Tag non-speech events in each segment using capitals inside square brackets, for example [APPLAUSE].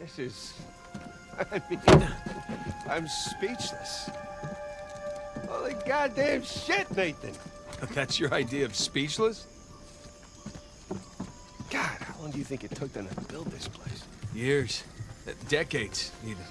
This is... [LAUGHS] I mean, I'm speechless. Holy goddamn shit, Nathan! [LAUGHS] That's your idea of speechless? God, how long do you think it took them to build this place? Years. Uh, Decades, even.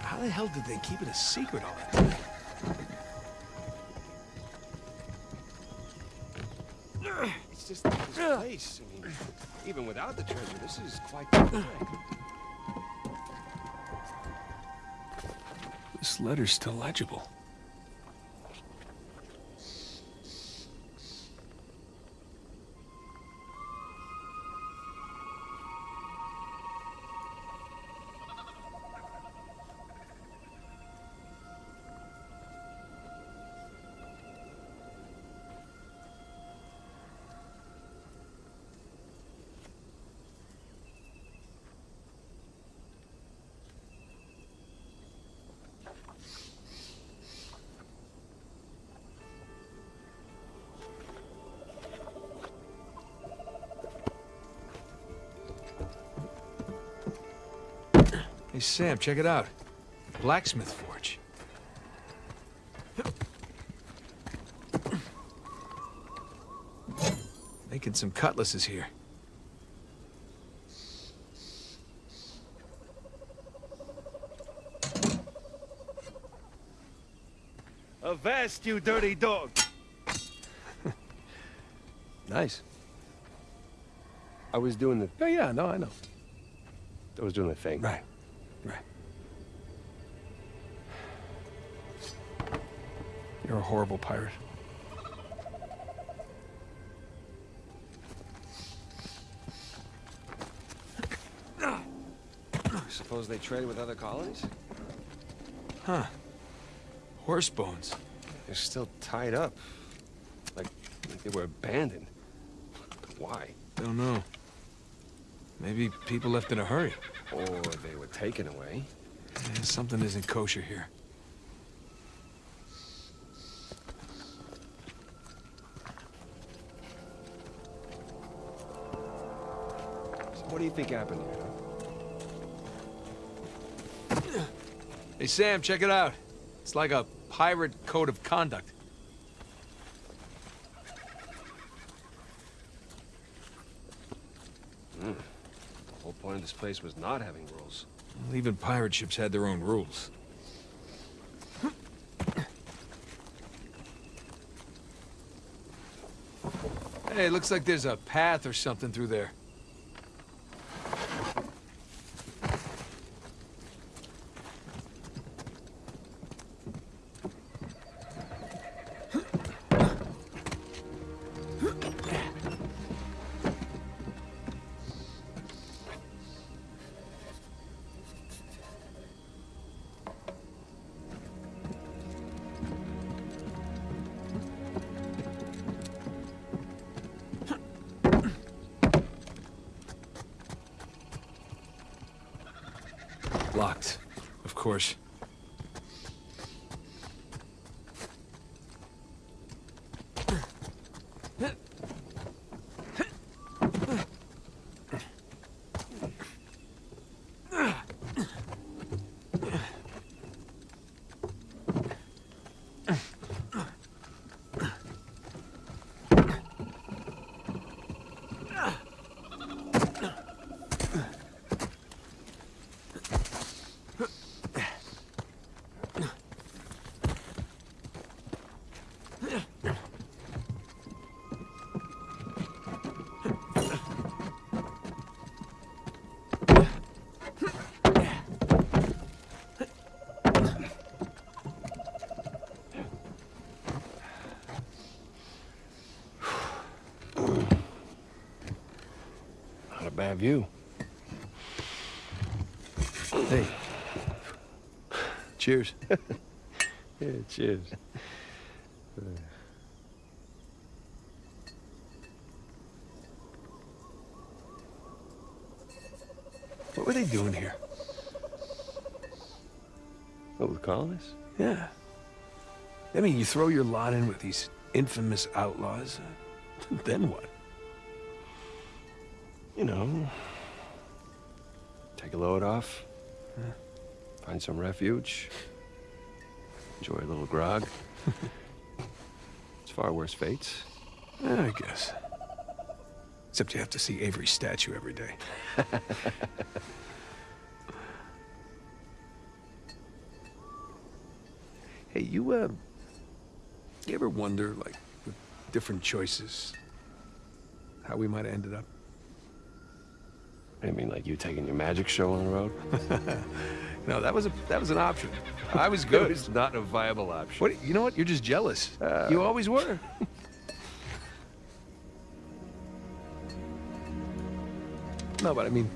How the hell did they keep it a secret all that time? It's just this place. I mean, even without the treasure, this is quite This letter's still legible. Hey, Sam, check it out. Blacksmith forge. Making some cutlasses here. Avast, you dirty dog! [LAUGHS] nice. I was doing the... Oh, yeah, no, I know. I was doing the thing. Right, right. You're a horrible pirate. Suppose they trade with other colonies? Huh. Horse bones. They're still tied up. Like, like they were abandoned. Why? Don't know. Maybe people left in a hurry. Or they were taken away. Eh, something isn't kosher here. Do you think happened here, huh? Hey, Sam, check it out. It's like a pirate code of conduct. Hmm. The whole point of this place was not having rules. Well, even pirate ships had their own rules. Hey, looks like there's a path or something through there. Bad view. Hey. Cheers. [LAUGHS] Yeah, cheers. What were they doing here? What, with colonists? Yeah. I mean, you throw your lot in with these infamous outlaws, then what? You know, take a load off, find some refuge, enjoy a little grog. [LAUGHS] it's far worse fates. Yeah, I guess. Except you have to see Avery's statue every day. [LAUGHS] hey, you, uh... You ever wonder, like, with different choices, how we might have ended up? I mean, like you taking your magic show on the road? [LAUGHS] No, that was a that was an option. I was [LAUGHS] good. it's not a viable option. What? You know what? You're just jealous. Uh, you always were. [LAUGHS] no, but I mean,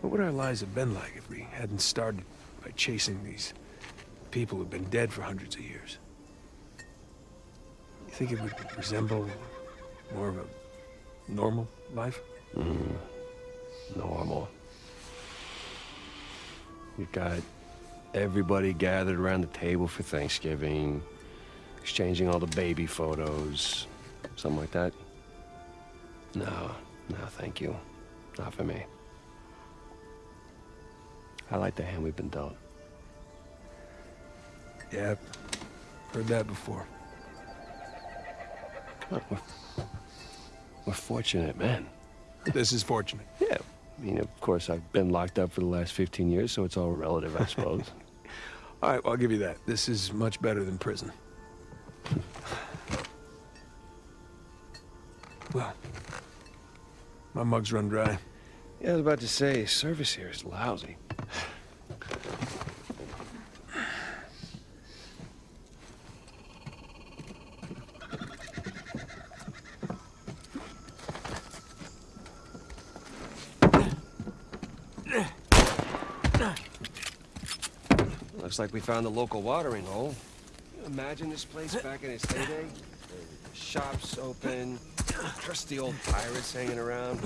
what would our lives have been like if we hadn't started by chasing these people who've been dead for hundreds of years? You think it would resemble more of a normal life? Normal. You've got everybody gathered around the table for Thanksgiving, exchanging all the baby photos, something like that. No, no, thank you. Not for me. I like the hand we've been dealt. Yeah, heard that before. Look, we're, we're fortunate men. This is fortunate. Yeah. I mean, of course, I've been locked up for the last 15 years, so it's all relative, I suppose. [LAUGHS] All right, well, I'll give you that. This is much better than prison. well, my mug's run dry. yeah, I was about to say, service here is lousy. Like we found the local watering hole. Imagine this place back in its heyday? Shops open, crusty old pirates hanging around.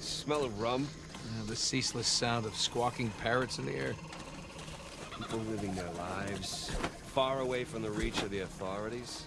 Smell of rum. Uh, the ceaseless sound of squawking parrots in the air. People living their lives far away from the reach of the authorities.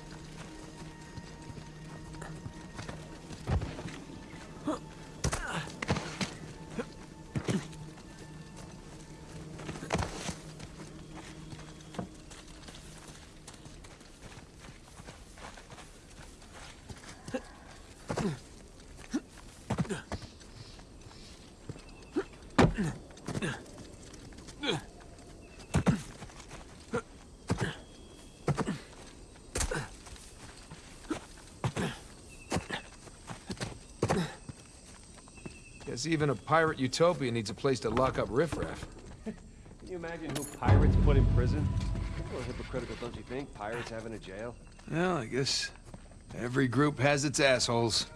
Guess even a pirate utopia needs a place to lock up riffraff. Can you imagine who pirates put in prison? A little hypocritical, don't you think? Pirates having a jail? Well, I guess every group has its assholes.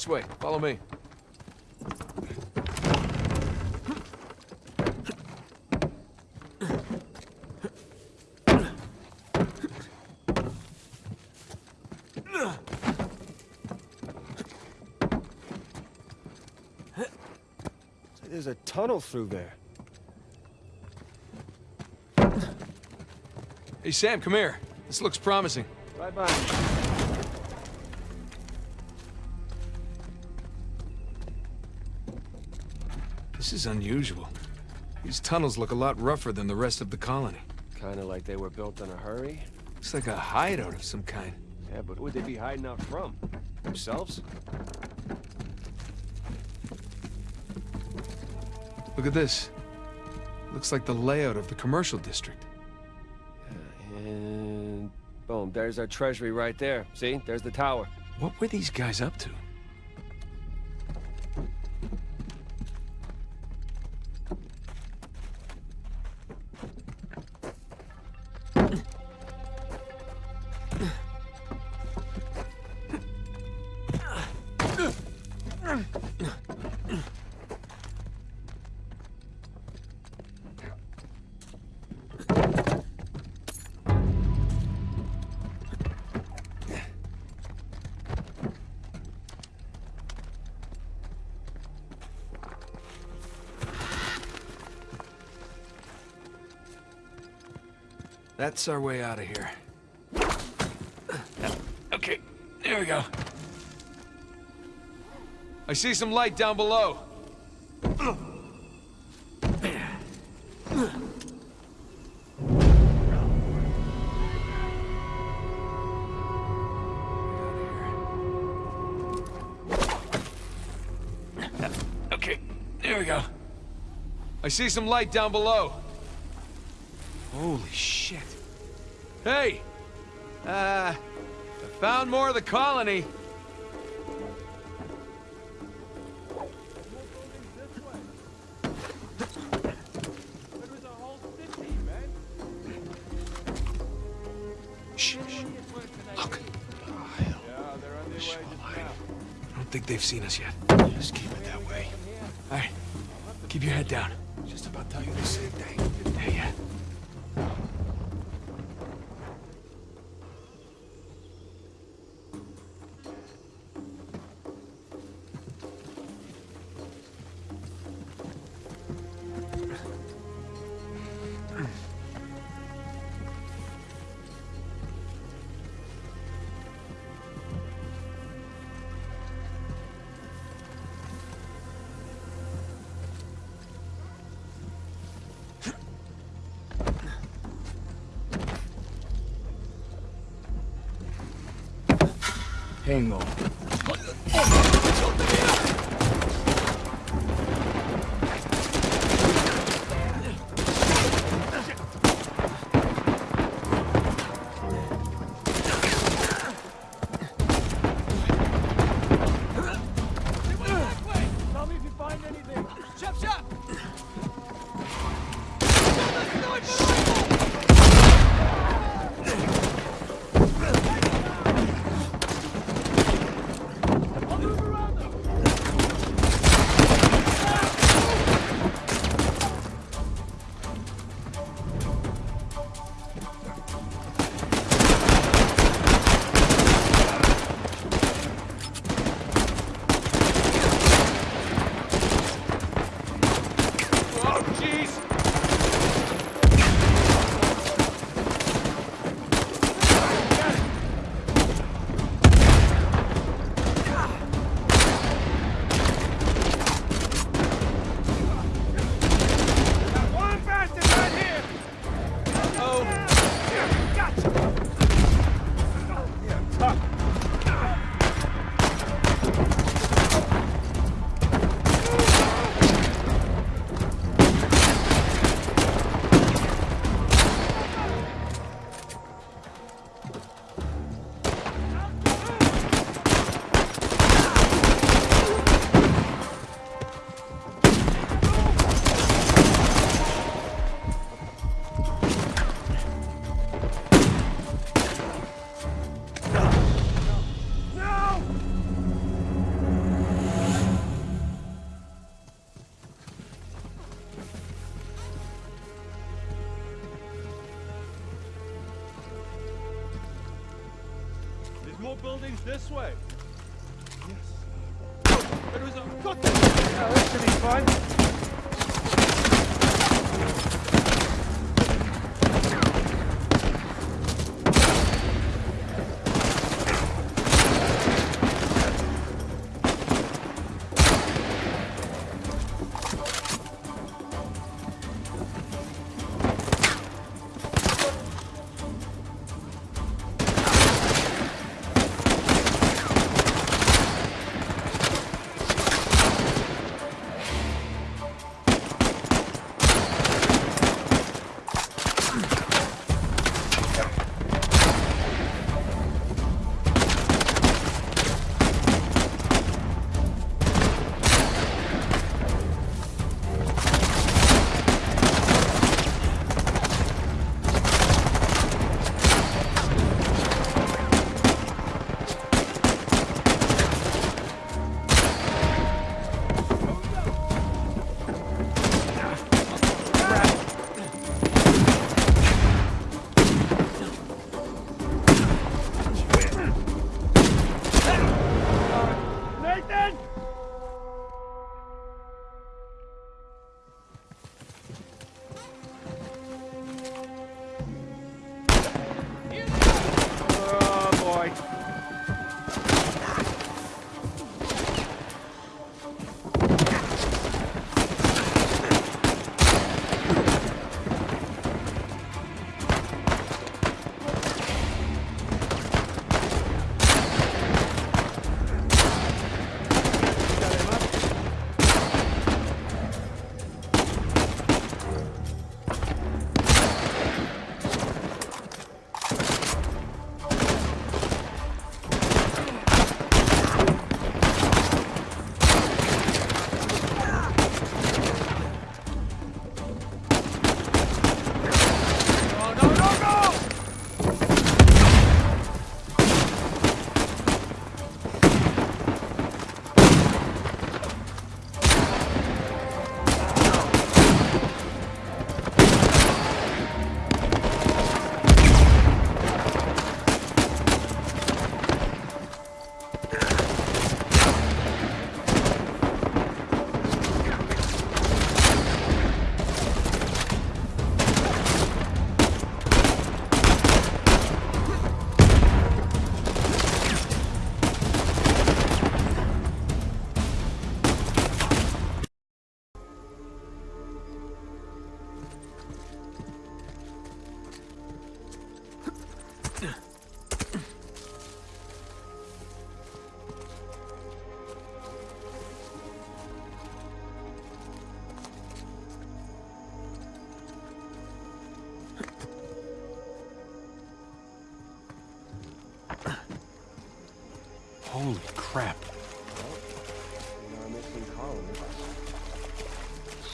This way, follow me. There's a tunnel through there. Hey, Sam, come here. This looks promising. Right This is unusual. These tunnels look a lot rougher than the rest of the colony. Kind of like they were built in a hurry. Looks like a hideout of some kind. Yeah, but who would they be hiding out from? Themselves? Look at this. Looks like the layout of the commercial district. Uh, and boom, there's our treasury right there. See? There's the tower. What were these guys up to? That's our way out of here. Uh, okay, there we go. I see some light down below. Uh, okay, there we go. I see some light down below. Holy shit. Hey! Uh, I found more of the colony. Shh. Look. I don't think they've seen us yet. Just keep it that way. All right, keep your head down. Just about tell you the same thing. Yeah, yeah. Hang on. There's more buildings this way. Yes. Oh, there is a... Got them! Yeah, that should be fine.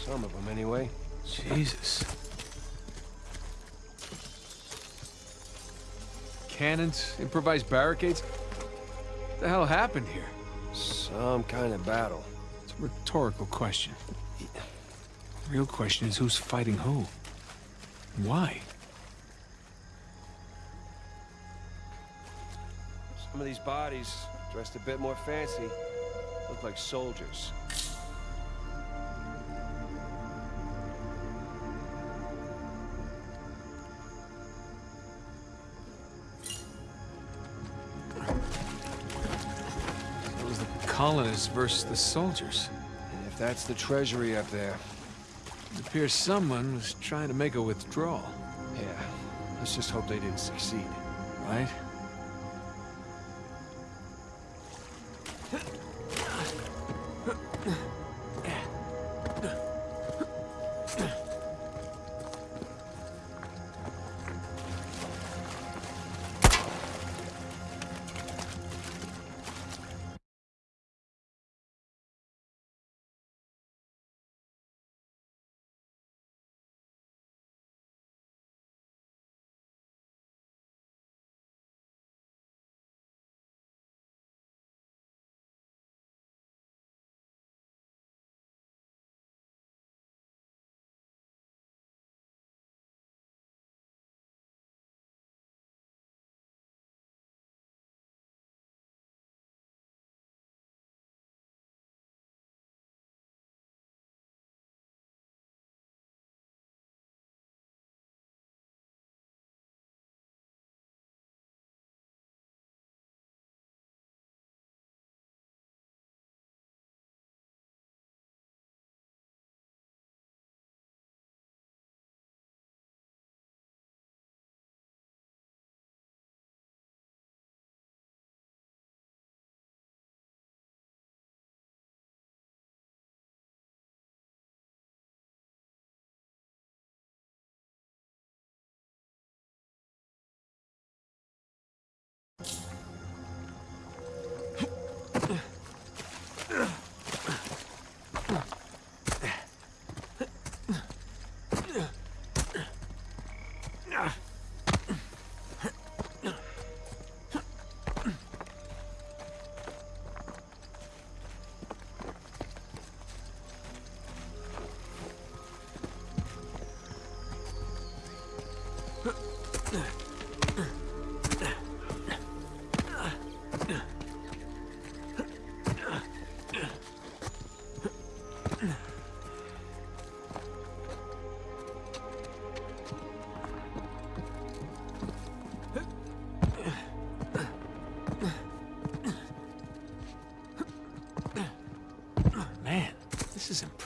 Some of them, anyway. Jesus. Cannons, improvised barricades. What the hell happened here? Some kind of battle. It's a rhetorical question. The real question is who's fighting who? Why? Some of these bodies, dressed a bit more fancy, look like soldiers. Colonists versus the soldiers. And if that's the treasury up there, It appears someone was trying to make a withdrawal, yeah, let's just hope they didn't succeed. right?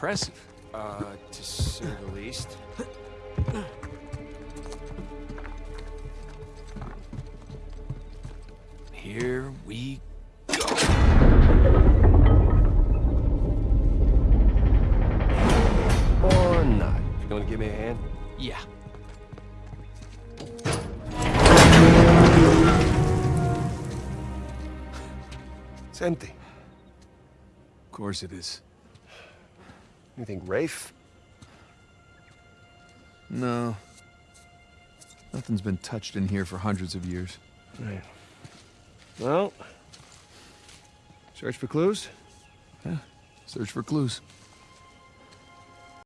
Impressive. Uh, to say the least. Here we go. Or not. You gonna give me a hand? Yeah. It's empty. Of course it is. You think Rafe? No. Nothing's been touched in here for hundreds of years. Right. Well, search for clues? Yeah, Search for clues.